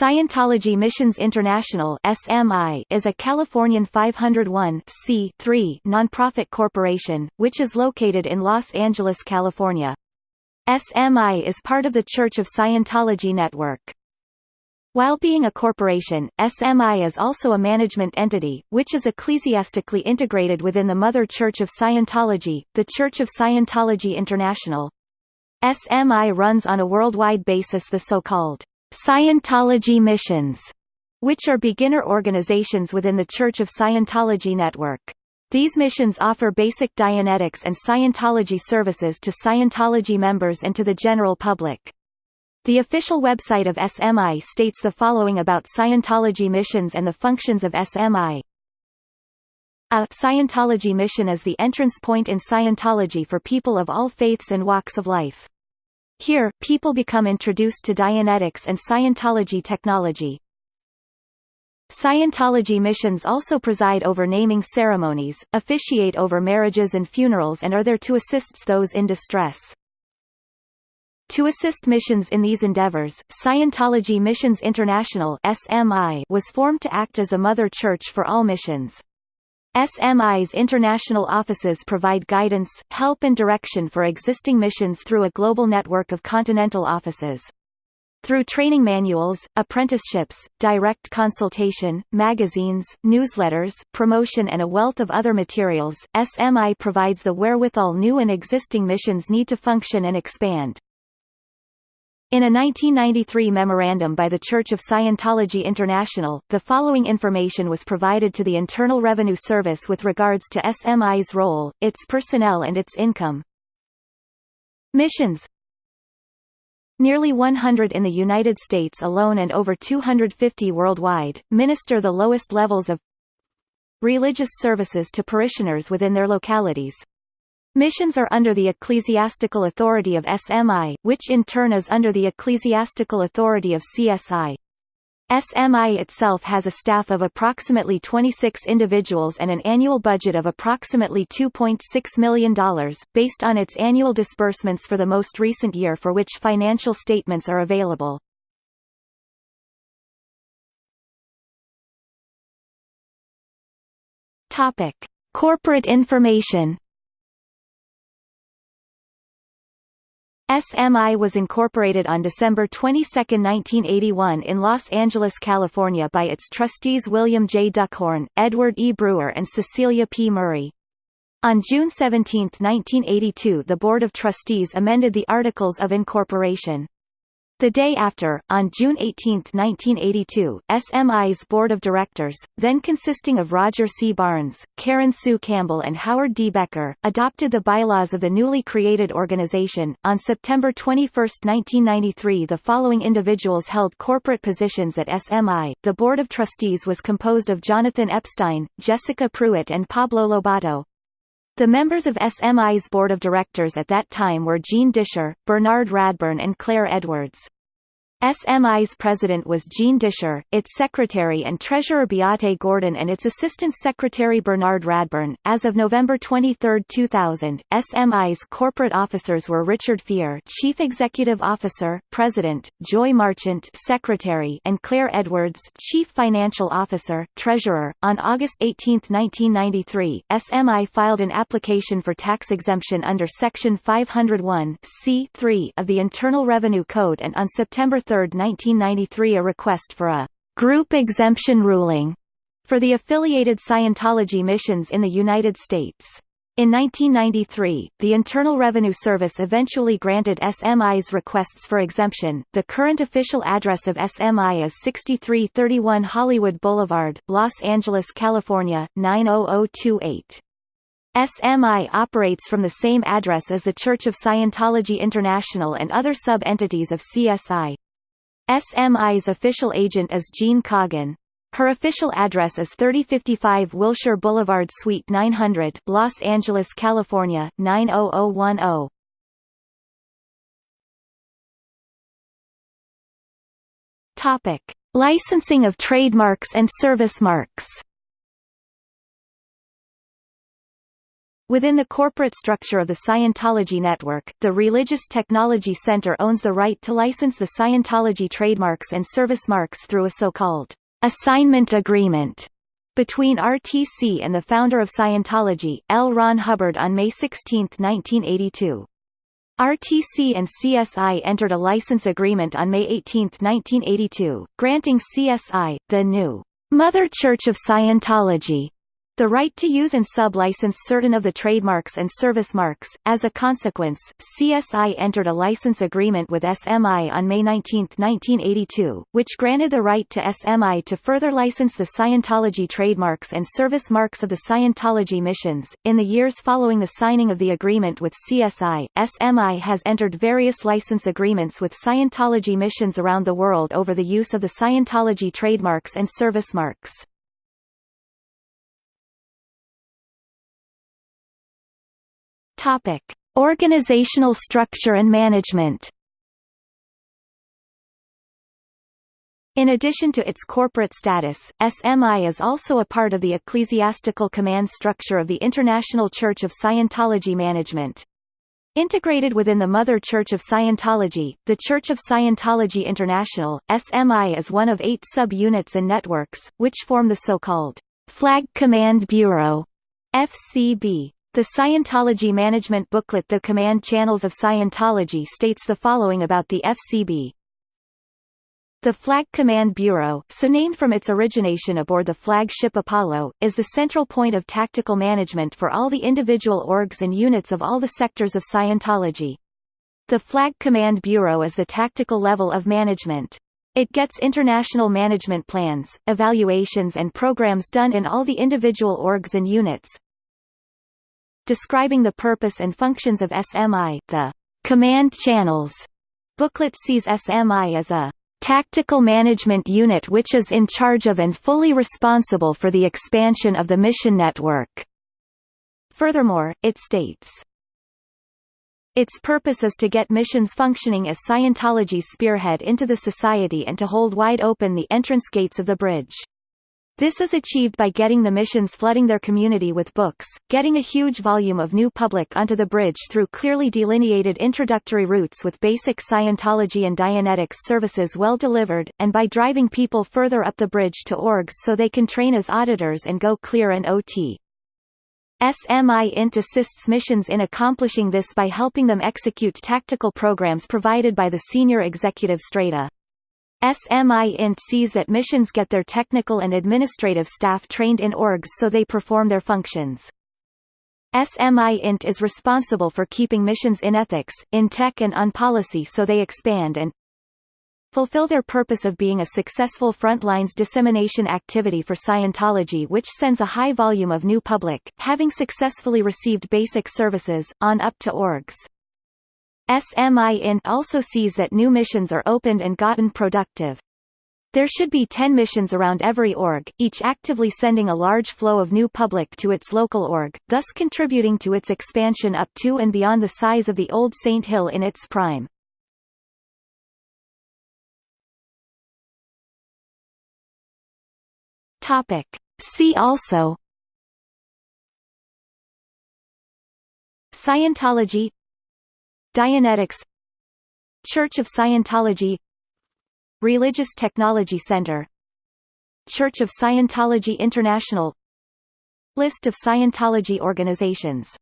Scientology Missions International (SMI) is a Californian 501 nonprofit corporation which is located in Los Angeles, California. SMI is part of the Church of Scientology network. While being a corporation, SMI is also a management entity, which is ecclesiastically integrated within the Mother Church of Scientology, the Church of Scientology International. SMI runs on a worldwide basis the so-called Scientology missions, which are beginner organizations within the Church of Scientology network. These missions offer basic Dianetics and Scientology services to Scientology members and to the general public. The official website of SMI states the following about Scientology missions and the functions of SMI. A Scientology mission is the entrance point in Scientology for people of all faiths and walks of life. Here, people become introduced to Dianetics and Scientology technology. Scientology missions also preside over naming ceremonies, officiate over marriages and funerals and are there to assist those in distress. To assist missions in these endeavors, Scientology Missions International (SMI) was formed to act as a mother church for all missions. SMI's international offices provide guidance, help and direction for existing missions through a global network of continental offices. Through training manuals, apprenticeships, direct consultation, magazines, newsletters, promotion and a wealth of other materials, SMI provides the wherewithal new and existing missions need to function and expand. In a 1993 memorandum by the Church of Scientology International, the following information was provided to the Internal Revenue Service with regards to SMI's role, its personnel and its income. Missions Nearly 100 in the United States alone and over 250 worldwide, minister the lowest levels of religious services to parishioners within their localities, Missions are under the ecclesiastical authority of SMI, which in turn is under the ecclesiastical authority of CSI. SMI itself has a staff of approximately 26 individuals and an annual budget of approximately $2.6 million, based on its annual disbursements for the most recent year for which financial statements are available. Corporate information SMI was incorporated on December 22, 1981 in Los Angeles, California by its trustees William J. Duckhorn, Edward E. Brewer and Cecilia P. Murray. On June 17, 1982 the Board of Trustees amended the Articles of Incorporation. The day after, on June 18, 1982, SMI's board of directors, then consisting of Roger C. Barnes, Karen Sue Campbell and Howard D. Becker, adopted the bylaws of the newly created organization. On September 21, 1993 the following individuals held corporate positions at SMI. The board of trustees was composed of Jonathan Epstein, Jessica Pruitt and Pablo Lobato. The members of SMI's board of directors at that time were Gene Disher, Bernard Radburn and Claire Edwards. SMI's president was Gene Disher, its secretary and treasurer Beate Gordon and its assistant secretary Bernard Radburn. As of November 23, 2000, SMI's corporate officers were Richard Fear, chief executive officer, president, Joy Marchant, secretary, and Claire Edwards, chief financial officer, treasurer. On August 18, 1993, SMI filed an application for tax exemption under section 501 C3 of the Internal Revenue Code and on September 3, 1993 a request for a «group exemption ruling» for the affiliated Scientology missions in the United States. In 1993, the Internal Revenue Service eventually granted SMI's requests for exemption. The current official address of SMI is 6331 Hollywood Boulevard, Los Angeles, California 90028. SMI operates from the same address as the Church of Scientology International and other sub-entities of CSI. SMI's official agent is Jean Coggin. Her official address is 3055 Wilshire Boulevard Suite 900 Los Angeles, California, 90010. Topic: Licensing of trademarks and service marks. Within the corporate structure of the Scientology network, the Religious Technology Center owns the right to license the Scientology trademarks and service marks through a so-called assignment agreement between RTC and the founder of Scientology, L. Ron Hubbard on May 16, 1982. RTC and CSI entered a license agreement on May 18, 1982, granting CSI, the new Mother Church of Scientology, the right to use and sub-license certain of the trademarks and service marks. As a consequence, CSI entered a license agreement with SMI on May 19, 1982, which granted the right to SMI to further license the Scientology trademarks and service marks of the Scientology missions. In the years following the signing of the agreement with CSI, SMI has entered various license agreements with Scientology missions around the world over the use of the Scientology trademarks and service marks. Topic: Organizational structure and management. In addition to its corporate status, SMI is also a part of the ecclesiastical command structure of the International Church of Scientology Management. Integrated within the Mother Church of Scientology, the Church of Scientology International, SMI is one of eight sub-units and networks, which form the so-called Flag Command Bureau FCB. The Scientology management booklet The Command Channels of Scientology states the following about the FCB. The Flag Command Bureau, so named from its origination aboard the flagship Apollo, is the central point of tactical management for all the individual orgs and units of all the sectors of Scientology. The Flag Command Bureau is the tactical level of management. It gets international management plans, evaluations and programs done in all the individual orgs and units, describing the purpose and functions of SMI, the command channels booklet sees SMI as a tactical management unit which is in charge of and fully responsible for the expansion of the mission network. Furthermore, it states, its purpose is to get missions functioning as Scientology's spearhead into the society and to hold wide open the entrance gates of the bridge. This is achieved by getting the missions flooding their community with books, getting a huge volume of new public onto the bridge through clearly delineated introductory routes with basic Scientology and Dianetics services well delivered, and by driving people further up the bridge to orgs so they can train as auditors and go clear and OT. SMI INT assists missions in accomplishing this by helping them execute tactical programs provided by the senior executive strata. SMI INT sees that missions get their technical and administrative staff trained in orgs so they perform their functions. SMI INT is responsible for keeping missions in ethics, in tech and on policy so they expand and fulfill their purpose of being a successful frontlines dissemination activity for Scientology which sends a high volume of new public, having successfully received basic services, on up to orgs. SMI INT also sees that new missions are opened and gotten productive. There should be 10 missions around every org, each actively sending a large flow of new public to its local org, thus contributing to its expansion up to and beyond the size of the old St. Hill in its prime. Topic. See also Scientology Dianetics Church of Scientology Religious Technology Center Church of Scientology International List of Scientology organizations